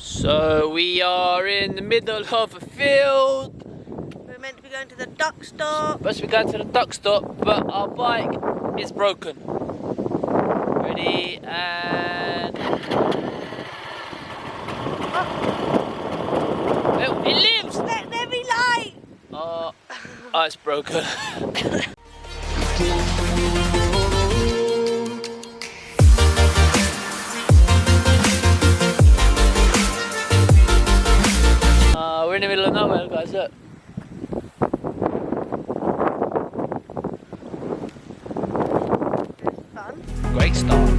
So we are in the middle of a field. We're meant to be going to the duck stop. We're Supposed to be going to the duck stop, but our bike is broken. Ready and oh, oh it lives. Let there be light. Oh, oh it's broken. the middle of nowhere, guys. Look. Great start.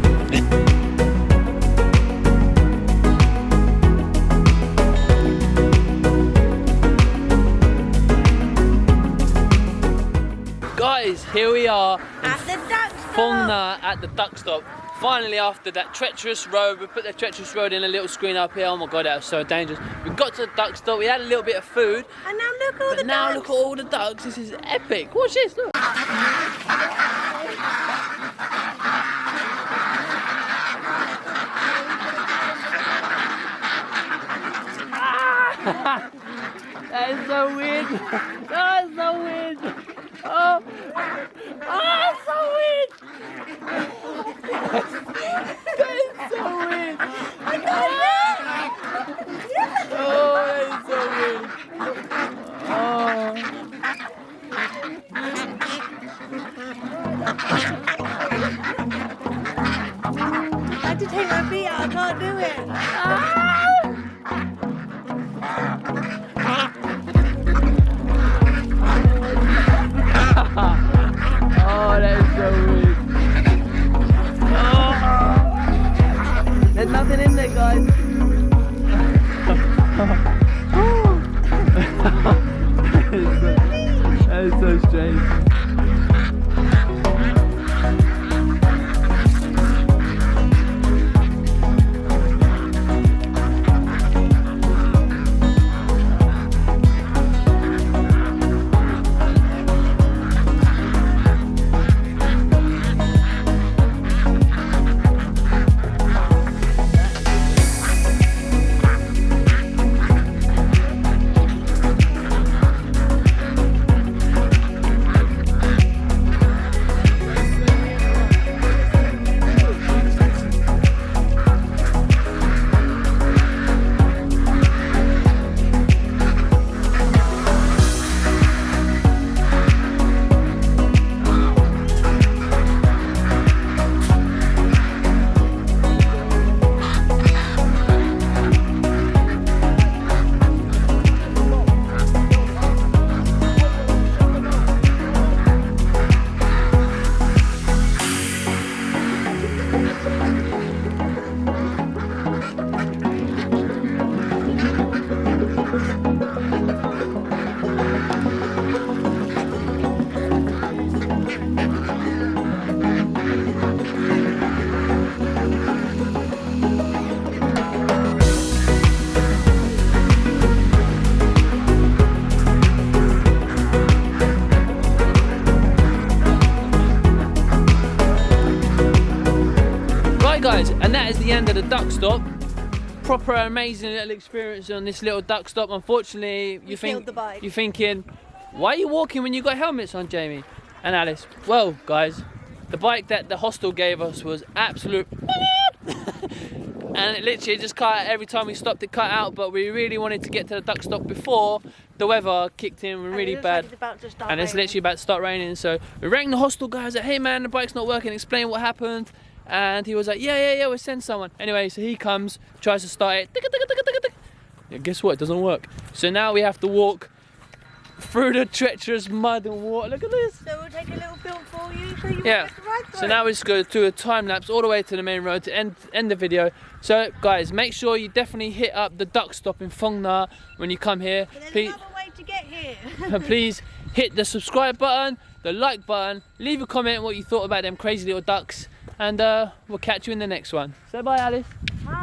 Guys, here we are in At the duck stop. Phong Nha at the duck stop. Finally, after that treacherous road, we put the treacherous road in a little screen up here. Oh my god, that was so dangerous. We got to the duck stop, we had a little bit of food, And now look at all the now ducks. look at all the ducks. This is epic. Watch this, look. Ah! That is so weird. That is so weird. Oh, oh that's so weird. that is so weird. Oh, that is so weird. Oh. Oh. I had to take my feet out. I can't do it. Ah. Oh, that is so weird. Oh. There's nothing in there, guys. And that is the end of the duck stop. Proper amazing little experience on this little duck stop. Unfortunately, you think you're thinking, why are you walking when you got helmets on, Jamie and Alice? Well, guys, the bike that the hostel gave us was absolute. and it literally just cut out every time we stopped it cut out but we really wanted to get to the duck stop before the weather kicked in And really bad Like it's about to start and it's raining. literally about to start raining. So we rang the hostel guys like, hey man, the bike's not working. Explain what happened. And he was like, yeah, yeah, yeah, we'll send someone. Anyway, so he comes, tries to start it. Guess what? It doesn't work. So now we have to walk through the treacherous mud and water. Look at this. So we'll take a little film for you so you Yeah. won't get to ride So now we just go to a time lapse all the way to the main road to end end the video. So guys, make sure you definitely hit up the duck stop in Phong Nha when you come here. Please, another way to get here. and please hit the subscribe button, the like button, leave a comment what you thought about them crazy little ducks, and uh, we'll catch you in the next one. Say bye, Alice. Bye.